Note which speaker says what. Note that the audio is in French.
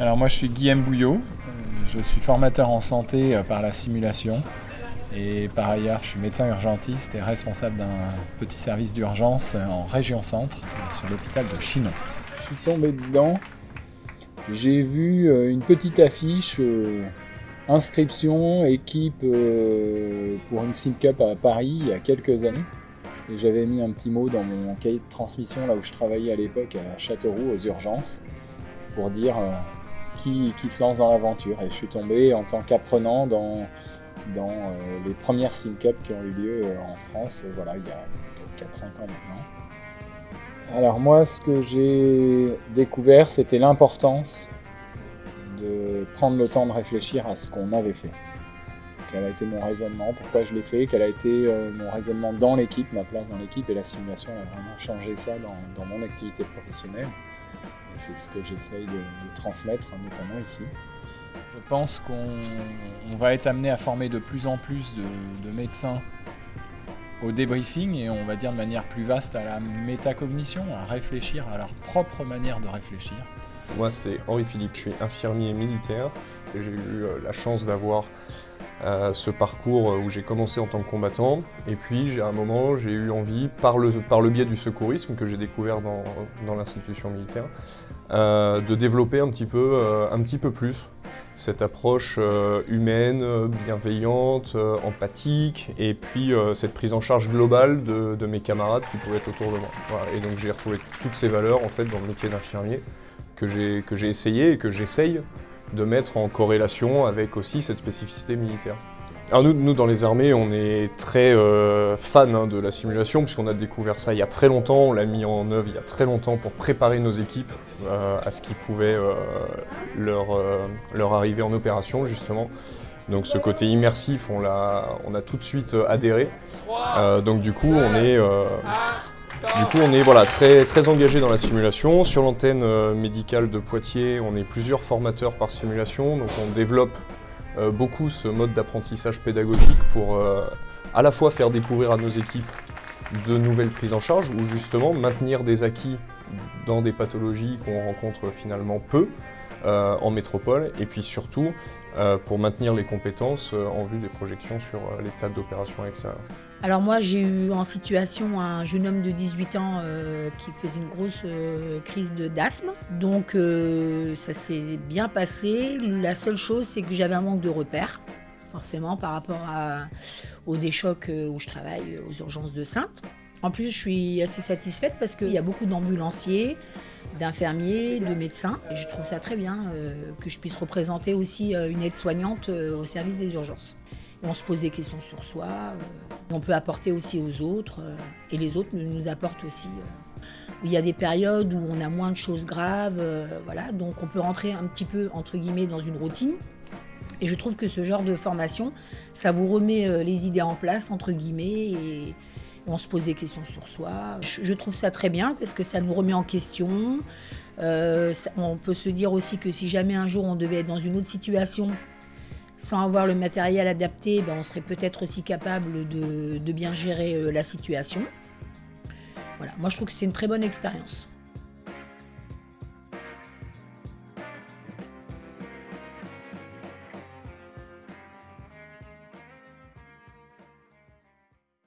Speaker 1: Alors moi je suis Guillaume Bouillot, euh, je suis formateur en santé euh, par la simulation et par ailleurs je suis médecin urgentiste et responsable d'un petit service d'urgence en région centre sur l'hôpital de Chinon.
Speaker 2: Je suis tombé dedans, j'ai vu euh, une petite affiche inscription équipe pour une Sim Cup à Paris il y a quelques années. Et j'avais mis un petit mot dans mon cahier de transmission là où je travaillais à l'époque à Châteauroux aux urgences pour dire qui, se lance dans l'aventure. Et je suis tombé en tant qu'apprenant dans, dans euh, les premières SimCup qui ont eu lieu euh, en France, euh, voilà, il y a 4-5 ans maintenant. Alors moi, ce que j'ai découvert, c'était l'importance de prendre le temps de réfléchir à ce qu'on avait fait. Quel a été mon raisonnement, pourquoi je l'ai fait, quel a été mon raisonnement dans l'équipe, ma place dans l'équipe, et la simulation a vraiment changé ça dans mon activité professionnelle. C'est ce que j'essaye de, transmettre, notamment ici.
Speaker 1: Je pense qu'on va être amené à former de plus en plus de, médecins au débriefing et on va dire de manière plus vaste à la métacognition, à réfléchir à leur propre manière de réfléchir.
Speaker 3: Moi c'est Henri Philippe, je suis infirmier militaire et j'ai eu euh, la chance d'avoir euh, ce parcours où j'ai commencé en tant que combattant et puis j'ai un moment j'ai eu envie par le, par le biais du secourisme que j'ai découvert dans, dans l'institution militaire euh, de développer un petit peu, un petit peu plus cette approche humaine, bienveillante, empathique, et puis cette prise en charge globale de, mes camarades qui pouvaient être autour de moi. Et donc j'ai retrouvé toutes ces valeurs en fait dans le métier d'infirmier que j'ai essayé et que j'essaye de mettre en corrélation avec aussi cette spécificité militaire. Alors nous, dans les armées, on est très euh, fans hein, de la simulation puisqu'on a découvert ça il y a très longtemps, on l'a mis en œuvre il y a très longtemps pour préparer nos équipes euh, à ce qui pouvait euh, leur, leur arriver en opération justement. Donc ce côté immersif, on, a, on a tout de suite adhéré. donc du coup, on est, du coup, on est voilà, très, très engagé dans la simulation. Sur l'antenne euh, médicale de Poitiers, on est plusieurs formateurs par simulation, donc on développe euh, beaucoup ce mode d'apprentissage pédagogique pour euh, à la fois faire découvrir à nos équipes de nouvelles prises en charge ou justement maintenir des acquis dans des pathologies qu'on rencontre finalement peu en métropole et puis surtout pour maintenir les compétences en vue des projections sur l'état d'opération extérieure.
Speaker 4: Alors moi j'ai eu en situation un jeune homme de 18 ans euh, qui faisait une grosse euh, crise d'asthme. Donc euh, ça s'est bien passé. La seule chose c'est que j'avais un manque de repères, forcément par rapport à, au déchoc où je travaille aux urgences de Sainte. En plus je suis assez satisfaite parce qu'il y a beaucoup d'ambulanciers, d'infirmiers, de médecins. Et je trouve ça très bien que je puisse représenter aussi une aide-soignante au service des urgences. On se pose des questions sur soi, euh, on peut apporter aussi aux autres, euh, et les autres nous apportent aussi. Euh. Il y a des périodes où on a moins de choses graves, voilà, donc on peut rentrer un petit peu, entre guillemets, dans une routine. Et je trouve que ce genre de formation, ça vous remet les idées en place, entre guillemets, et on se pose des questions sur soi. Je trouve ça très bien parce que ça nous remet en question. on peut se dire aussi que si jamais un jour on devait être dans une autre situation, sans avoir le matériel adapté, ben, on serait peut-être aussi capable de, bien gérer euh, la situation. Voilà, moi je trouve que c'est une très bonne expérience.